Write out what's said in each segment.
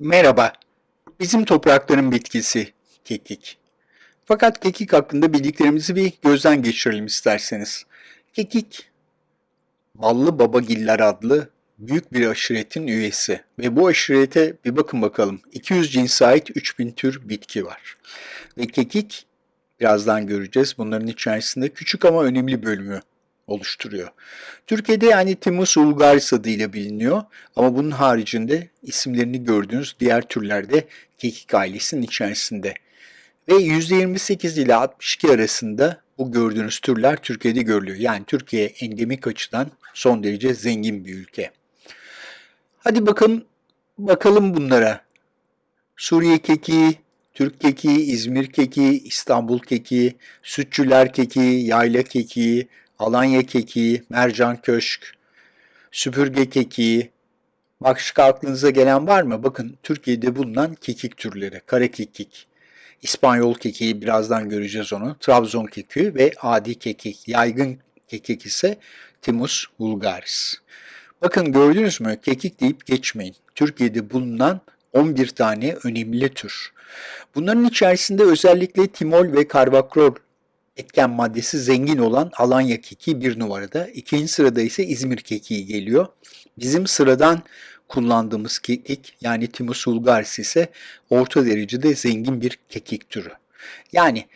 Merhaba, bizim toprakların bitkisi kekik. Fakat kekik hakkında bildiklerimizi bir gözden geçirelim isterseniz. Kekik, ballı babagiller adlı büyük bir aşiretin üyesi ve bu aşirete bir bakın bakalım 200 cinse ait 3000 tür bitki var. Ve kekik birazdan göreceğiz bunların içerisinde küçük ama önemli bölümü oluşturuyor. Türkiye'de yani Timus vulgaris adıyla biliniyor ama bunun haricinde isimlerini gördüğünüz diğer türler de kekik ailesinin içerisinde. Ve %28 ile 62 arasında bu gördüğünüz türler Türkiye'de görülüyor. Yani Türkiye endemik açıdan son derece zengin bir ülke. Hadi bakalım bakalım bunlara. Suriye kekiği, Türk kekiği, İzmir kekiği, İstanbul kekiği, Sütçüler kekiği, Yayla kekiği, Alanya kekiği, mercan köşk, süpürge kekiği. Başka aklınıza gelen var mı? Bakın Türkiye'de bulunan kekik türleri. Kare kekik, İspanyol kekiği birazdan göreceğiz onu. Trabzon kekiği ve adi kekik. Yaygın kekik ise Timus vulgaris. Bakın gördünüz mü? Kekik deyip geçmeyin. Türkiye'de bulunan 11 tane önemli tür. Bunların içerisinde özellikle timol ve karvakrol etken maddesi zengin olan Alanya kekiği bir numarada. İkinci sırada ise İzmir kekiği geliyor. Bizim sıradan kullandığımız kekik yani Timus vulgaris ise orta derecede zengin bir kekik türü. Yani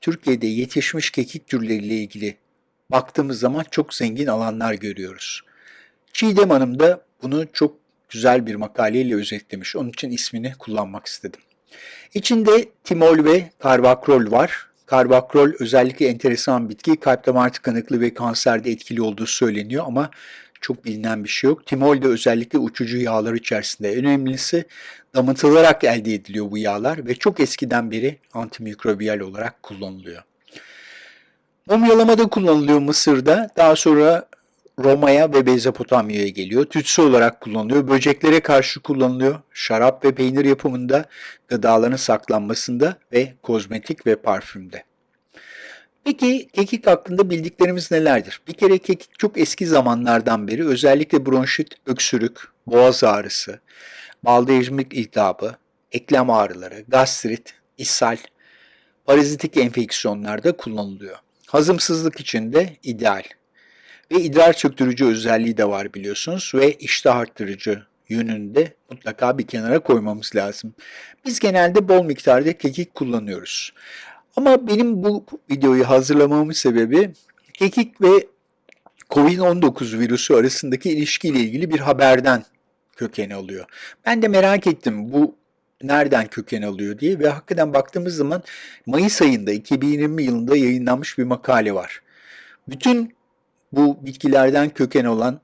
Türkiye'de yetişmiş kekik türleriyle ilgili baktığımız zaman çok zengin alanlar görüyoruz. Çiğdem Hanım da bunu çok güzel bir makaleyle özetlemiş. Onun için ismini kullanmak istedim. İçinde timol ve karvakrol var. Karbakrol özellikle enteresan bitki. Kalp damar tıkanıklığı ve kanserde etkili olduğu söyleniyor ama çok bilinen bir şey yok. Timol de özellikle uçucu yağlar içerisinde. Önemlisi damıtılarak elde ediliyor bu yağlar ve çok eskiden beri antimikrobiyal olarak kullanılıyor. Mumyalamada kullanılıyor Mısır'da. Daha sonra Roma'ya ve Mezopotamya'ya geliyor. Tütsü olarak kullanılıyor. Böceklere karşı kullanılıyor. Şarap ve peynir yapımında, gıdaların saklanmasında ve kozmetik ve parfümde. Peki kekik hakkında bildiklerimiz nelerdir? Bir kere kekik çok eski zamanlardan beri özellikle bronşit, öksürük, boğaz ağrısı, baldejmik iltihabı, eklem ağrıları, gastrit, ishal, parazitik enfeksiyonlarda kullanılıyor. Hazımsızlık için de ideal ve idrar çöktürücü özelliği de var biliyorsunuz ve iştah arttırıcı yönünde mutlaka bir kenara koymamız lazım. Biz genelde bol miktarda kekik kullanıyoruz. Ama benim bu videoyu hazırlamamın sebebi kekik ve COVID-19 virüsü arasındaki ilişkiyle ilgili bir haberden köken alıyor. Ben de merak ettim bu nereden köken alıyor diye ve hakikaten baktığımız zaman Mayıs ayında 2020 yılında yayınlanmış bir makale var. Bütün bu bitkilerden köken olan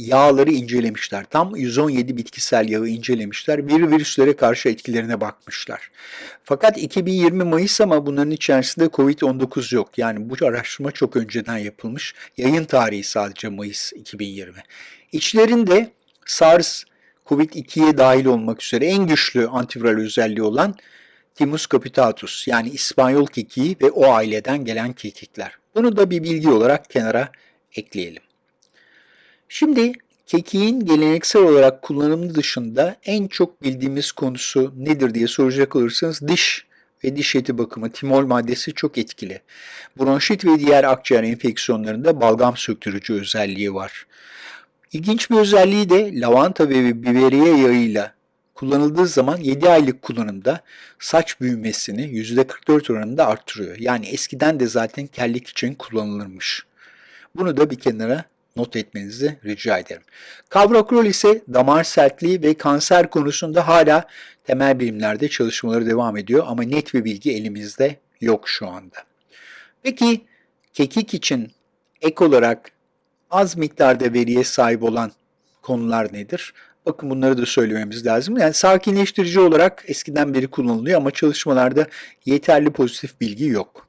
yağları incelemişler. Tam 117 bitkisel yağı incelemişler. Bir virüslere karşı etkilerine bakmışlar. Fakat 2020 Mayıs ama bunların içerisinde Covid-19 yok. Yani bu araştırma çok önceden yapılmış. Yayın tarihi sadece Mayıs 2020. İçlerinde SARS, Covid-2'ye dahil olmak üzere en güçlü antiviral özelliği olan Thymus capitatus yani İspanyol kekiği ve o aileden gelen kekikler. Bunu da bir bilgi olarak kenara ekleyelim. Şimdi kekiğin geleneksel olarak kullanımı dışında en çok bildiğimiz konusu nedir diye soracak olursanız diş ve diş eti bakımı timol maddesi çok etkili. Bronşit ve diğer akciğer enfeksiyonlarında balgam söktürücü özelliği var. İlginç bir özelliği de lavanta ve biberiye yağıyla kullanıldığı zaman 7 aylık kullanımda saç büyümesini %44 oranında arttırıyor. Yani eskiden de zaten kellik için kullanılırmış. Bunu da bir kenara not etmenizi rica ederim. Kavrakrol ise damar sertliği ve kanser konusunda hala temel bilimlerde çalışmaları devam ediyor ama net bir bilgi elimizde yok şu anda. Peki kekik için ek olarak az miktarda veriye sahip olan konular nedir? Bakın bunları da söylememiz lazım. Yani sakinleştirici olarak eskiden beri kullanılıyor ama çalışmalarda yeterli pozitif bilgi yok.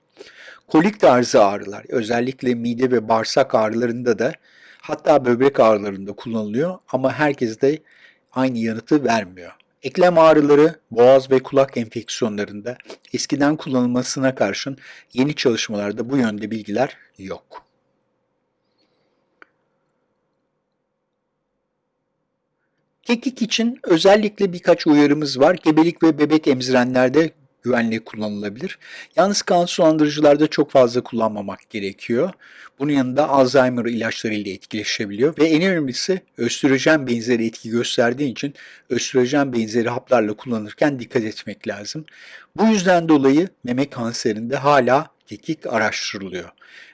Kolik tarzı ağrılar, özellikle mide ve bağırsak ağrılarında da hatta böbrek ağrılarında kullanılıyor ama herkes de aynı yanıtı vermiyor. Eklem ağrıları, boğaz ve kulak enfeksiyonlarında eskiden kullanılmasına karşın yeni çalışmalarda bu yönde bilgiler yok. Kekik için özellikle birkaç uyarımız var. Gebelik ve bebek emzirenlerde güvenli kullanılabilir. Yalnız kan sulandırıcılarda çok fazla kullanmamak gerekiyor. Bunun yanında Alzheimer ilaçlarıyla etkileşebiliyor ve en önemlisi östrojen benzeri etki gösterdiği için östrojen benzeri haplarla kullanırken dikkat etmek lazım. Bu yüzden dolayı meme kanserinde hala kekik araştırılıyor.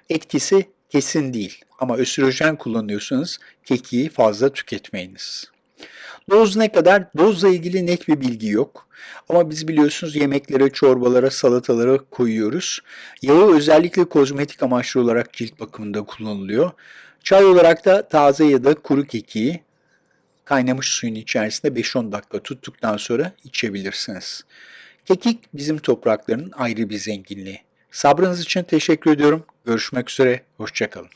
Etkisi kesin değil ama östrojen kullanıyorsanız kekiği fazla tüketmeyiniz. Doz ne kadar? Dozla ilgili net bir bilgi yok. Ama biz biliyorsunuz yemeklere, çorbalara, salatalara koyuyoruz. Yağı özellikle kozmetik amaçlı olarak cilt bakımında kullanılıyor. Çay olarak da taze ya da kuru kekiği kaynamış suyun içerisinde 5-10 dakika tuttuktan sonra içebilirsiniz. Kekik bizim toprakların ayrı bir zenginliği. Sabrınız için teşekkür ediyorum. Görüşmek üzere, hoşçakalın.